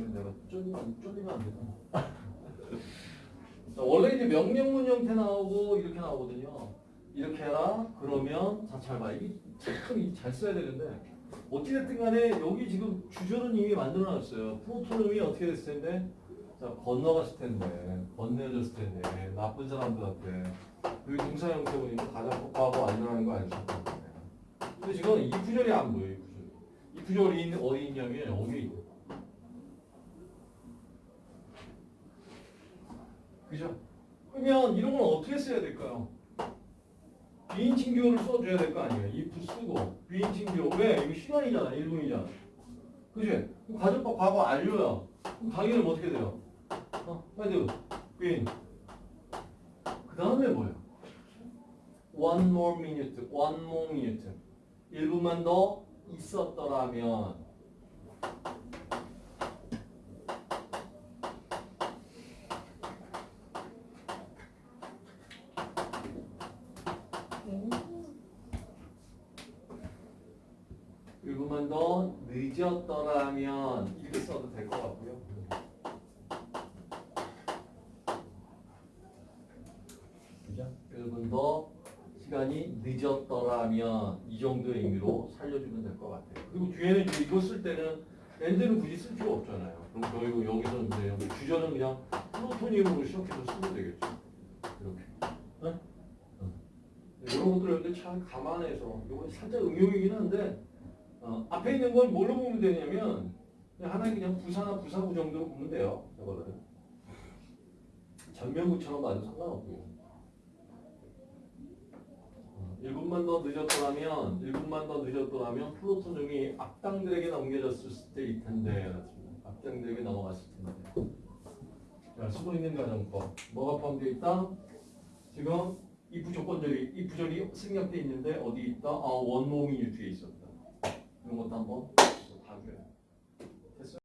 때문에 내가 쫄리면, 쫄리면 안 되잖아. 자, 원래 이제 명령문 형태 나오고 이렇게 나오거든요. 이렇게 해라. 그러면 자, 잘 봐. 이게 참잘 써야 되는데 어찌됐든 간에 여기 지금 주절은 이미 만들어놨어요. 프로토놈이 어떻게 됐을 텐데 자, 건너갔을 텐데 건네졌을 텐데 나쁜 사람들한테 여기 동사 형태 보니까 가장 폭파하고 안전하는 거 아니셨을 텐데 근데 지금 이 구절이 안 보여요. 이 구절이. 이 구절이 있는- 어디 있냐면 여기 있고 그죠? 그러면 이런 건 어떻게 써야 될까요? 비인칭 주어를 써줘야 될 거 아니에요. if 쓰고 비인칭 주어 왜? 이거 시간이잖아. 1분이잖아. 그지? 가정법 과거 완료야 그럼 당연히 뭐 어떻게 돼요? 어? had, been. 그 다음에 뭐야? One more minute, one more minute. 1분만 더 있었더라면 일분만 더 늦었더라면 이렇게 써도 될 것 같고요. 그죠? 1분 더 시간이 늦었더라면 이 정도의 의미로 살려주면 될 것 같아요. 그리고 뒤에는 이거 쓸 때는 엔드는 굳이 쓸 필요 없잖아요. 그럼 저희고 여기서 이제 여기 주절은 그냥 플루토늄으로 시작해서 쓰면 되겠죠. 이렇게. 네? 응. 이런 것들 여러분들 잘 감안해서 이거 살짝 응용이긴 한데 어, 앞에 있는 걸 뭘로 보면 되냐면 하나의 그냥 부사나 부사구 정도로 보면 돼요. 저거는 전면구처럼 봐도 상관없고요. 1분만 더 늦었더라면 1분만 더 늦었더라면 플로토즘이 악당들에게 넘겨졌을 때일 텐데. 악당들에게 넘어갔을 텐데 자 쓰고 있는 가정법 뭐가 포함되어 있다? 지금 이 부조건절이 이 부절이 생략돼 있는데 어디 있다? 아 원모민이 뒤에 있었다